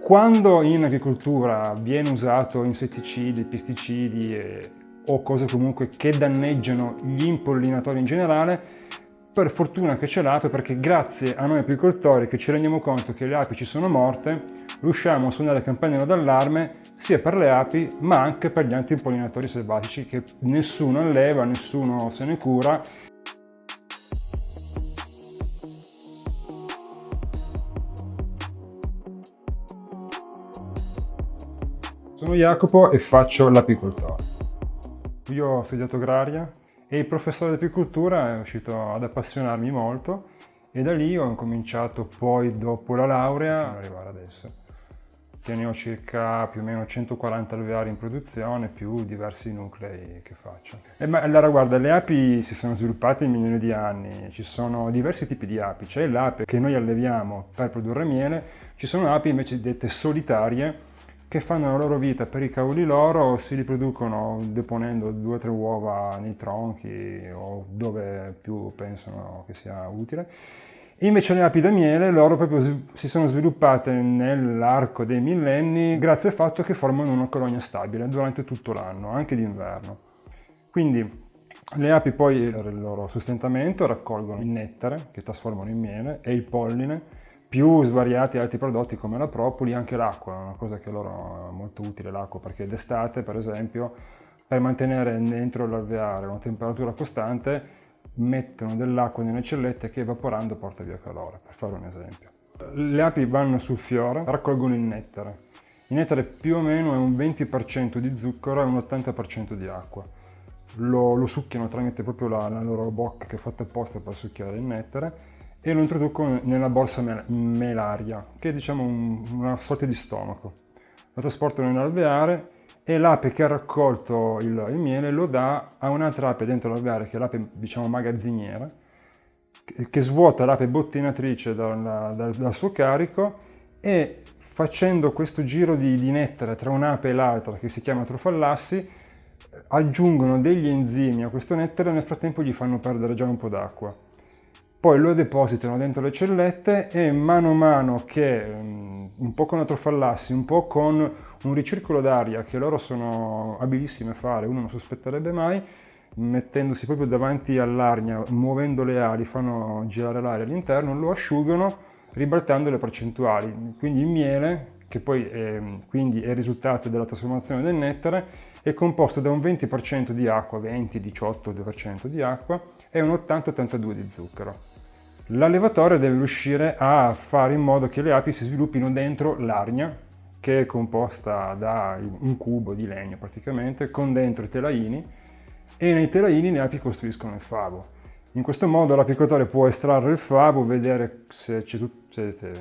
Quando in agricoltura viene usato insetticidi, pesticidi e, o cose comunque che danneggiano gli impollinatori in generale, per fortuna che c'è l'ape perché grazie a noi apicoltori che ci rendiamo conto che le api ci sono morte, riusciamo a suonare il campanello d'allarme sia per le api ma anche per gli antimpollinatori selvatici che nessuno alleva, nessuno se ne cura Sono Jacopo e faccio l'apicoltore. Io ho studiato agraria e il professore di apicoltura è riuscito ad appassionarmi molto e da lì ho cominciato poi dopo la laurea ad arrivare adesso. Ne ho circa più o meno 140 alveari in produzione più diversi nuclei che faccio. E ma, allora guarda, le api si sono sviluppate in milioni di anni, ci sono diversi tipi di api, c'è l'ape che noi alleviamo per produrre miele, ci sono api invece dette solitarie che fanno la loro vita per i cavoli loro, si riproducono deponendo due o tre uova nei tronchi o dove più pensano che sia utile. Invece le api da miele loro proprio si sono sviluppate nell'arco dei millenni grazie al fatto che formano una colonia stabile durante tutto l'anno, anche d'inverno. Quindi le api poi per il loro sostentamento raccolgono il nettare che trasformano in miele e il polline più svariati altri prodotti come la propoli, anche l'acqua, una cosa che loro è molto utile l'acqua perché d'estate per esempio per mantenere dentro l'alveare una temperatura costante mettono dell'acqua nelle cellette che evaporando porta via calore, per fare un esempio. Le api vanno sul fiore, raccolgono il nettare. Il nettare più o meno è un 20% di zucchero e un 80% di acqua. Lo, lo succhiano tramite proprio la, la loro bocca che è fatta apposta per succhiare il nettare e lo introduco nella borsa melaria, che è diciamo un, una sorta di stomaco. Lo trasporto nell'alveare e l'ape che ha raccolto il, il, miele lo dà a un'altra ape dentro l'alveare, che è l'ape diciamo magazziniera, che, che svuota l'ape bottinatrice dal, dal, dal, suo carico e facendo questo giro di, di nettare tra un'ape e l'altra, che si chiama trofallassi, aggiungono degli enzimi a questo nettare e nel frattempo gli fanno perdere già un po' d'acqua poi lo depositano dentro le cellette e mano a mano che mm, un po' con la un po' con un ricircolo d'aria che loro sono abilissimi a fare, uno non sospetterebbe mai, mettendosi proprio davanti all'arnia, muovendo le ali, fanno girare l'aria all'interno, lo asciugano ribaltando le percentuali. Quindi il miele, che poi è, quindi è il risultato della trasformazione del nettare, è composto da un 20% di acqua, 20-18% di acqua e un 80-82% di zucchero. L'allevatore deve riuscire a fare in modo che le api si sviluppino dentro l'arnia, che è composta da un cubo di legno praticamente, con dentro i telaini, e nei telaini le api costruiscono il favo. In questo modo l'apicatore può estrarre il favo, vedere se, se,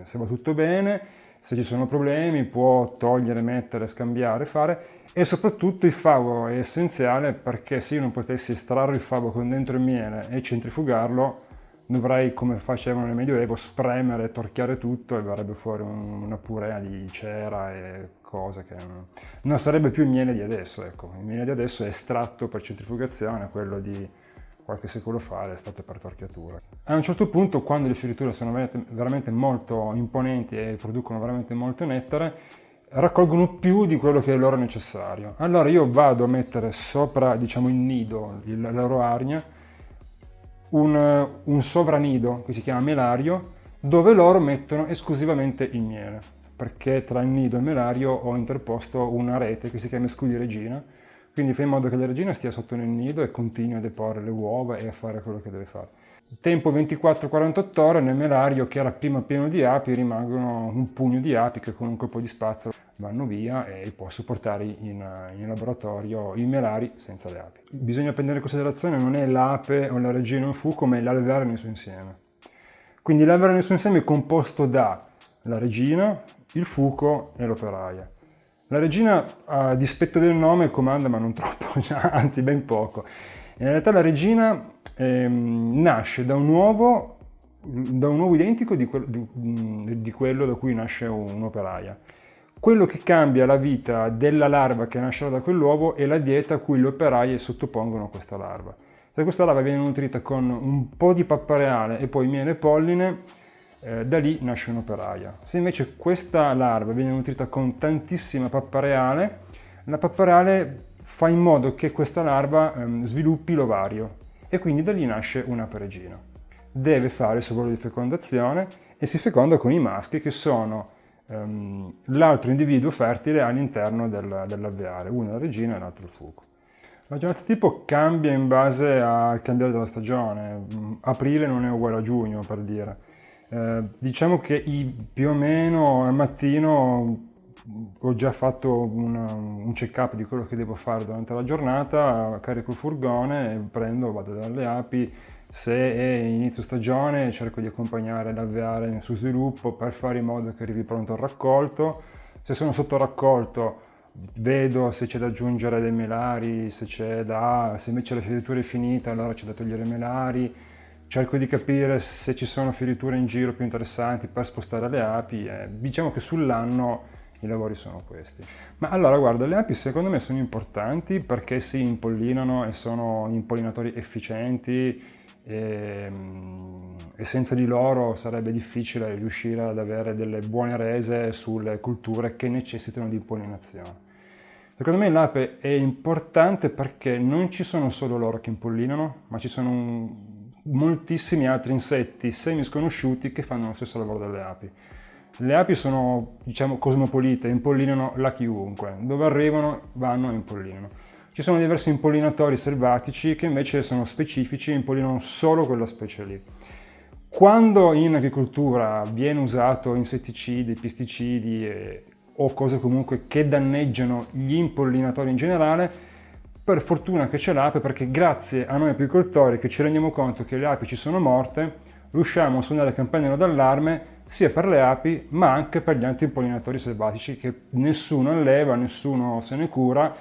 se, va tutto bene, se ci sono problemi, può togliere, mettere, scambiare, fare e soprattutto il favo è essenziale perché se io non potessi estrarre il favo con dentro il miele e centrifugarlo, dovrei, come facevano nel Medioevo, spremere, torchiare tutto e verrebbe fuori un, una purea di cera e cose che non sarebbe più il miele di adesso. Ecco. Il miele di adesso è estratto per centrifugazione, quello di qualche secolo fa è stato per torchiatura. A un certo punto, quando le fioriture sono veramente molto imponenti e producono veramente molto nettare, raccolgono più di quello che è loro necessario. Allora io vado a mettere sopra, diciamo, il nido, la loro arnia, un, un sovranido che si chiama melario dove loro mettono esclusivamente il miele perché tra il nido e il melario ho interposto una rete che si chiama scudi regina quindi fa in modo che la regina stia sotto nel nido e continui a deporre le uova e a fare quello che deve fare. Tempo 24-48 ore nel melario che era prima pieno di api rimangono un pugno di api che con un colpo di spazzola vanno via e posso portare in, in laboratorio i melari senza le api. Bisogna prendere in considerazione non è l'ape o la regina o il fuco ma è l'alveare nel suo insieme. Quindi l'alveare nel suo insieme è composto da la regina, il fuco e l'operaia. La regina a dispetto del nome comanda ma non troppo, anzi ben poco. In realtà la regina ehm, nasce da un uovo, da un uovo identico di, que di, di quello da cui nasce un'operaia. Quello che cambia la vita della larva che nascerà da quell'uovo è la dieta a cui le operaie sottopongono questa larva. Se questa larva viene nutrita con un po' di pappareale e poi miele e polline, eh, da lì nasce un'operaia. Se invece questa larva viene nutrita con tantissima pappa reale, la pappa reale fa in modo che questa larva ehm, sviluppi l'ovario e quindi da lì nasce una peregina. Deve fare il suo lavoro di fecondazione e si feconda con i maschi che sono ehm, l'altro individuo fertile all'interno del, dell'alveare, uno la regina e l'altro il fuoco. La giornata tipo cambia in base al cambiare della stagione, aprile non è uguale a giugno per dire. Eh, diciamo che più o meno al mattino ho già fatto una, un check-up di quello che devo fare durante la giornata, carico il furgone, prendo, vado dalle api, se è inizio stagione cerco di accompagnare l'alveare nel suo sviluppo per fare in modo che arrivi pronto al raccolto, se sono sotto raccolto vedo se c'è da aggiungere dei melari, se, da, se invece la fioritura è finita allora c'è da togliere i melari, cerco di capire se ci sono fioriture in giro più interessanti per spostare le api e diciamo che sull'anno i lavori sono questi. Ma allora guarda, le api secondo me sono importanti perché si impollinano e sono impollinatori efficienti e, e, senza di loro sarebbe difficile riuscire ad avere delle buone rese sulle culture che necessitano di impollinazione. Secondo me l'ape è importante perché non ci sono solo loro che impollinano, ma ci sono moltissimi altri insetti semi sconosciuti che fanno lo stesso lavoro delle api. Le api sono, diciamo, cosmopolite, impollinano la chiunque. Dove arrivano, vanno e impollinano. Ci sono diversi impollinatori selvatici che invece sono specifici e impollinano solo quella specie lì. Quando in agricoltura viene usato insetticidi, pesticidi e, o cose comunque che danneggiano gli impollinatori in generale, per fortuna che c'è l'ape perché grazie a noi apicoltori che ci rendiamo conto che le api ci sono morte, riusciamo a suonare campanello d'allarme sia per le api ma anche per gli antipollinatori selvatici che nessuno alleva, nessuno se ne cura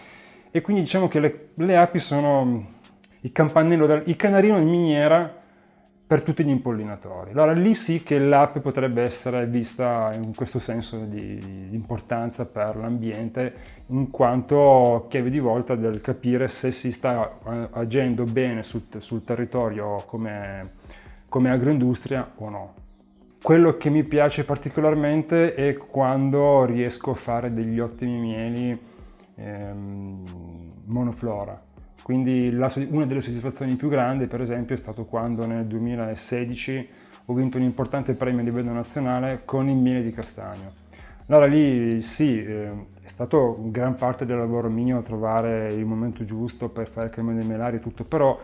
e quindi diciamo che le, le api sono il campanello, il canarino in miniera per tutti gli impollinatori. Allora lì sì che l'ape potrebbe essere vista in questo senso di, di importanza per l'ambiente, in quanto chiave di volta del capire se si sta eh, agendo bene sul, sul territorio come, come agroindustria o no. Quello che mi piace particolarmente è quando riesco a fare degli ottimi mieli ehm, monoflora. Quindi la, una delle soddisfazioni più grandi, per esempio, è stato quando nel 2016 ho vinto un importante premio a livello nazionale con il miele di castagno. Allora lì sì, eh, è stato gran parte del lavoro mio trovare il momento giusto per fare il cambio dei melari e tutto, però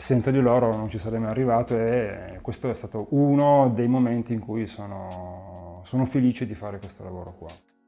senza di loro non ci sarei mai arrivato e questo è stato uno dei momenti in cui sono, sono felice di fare questo lavoro qua.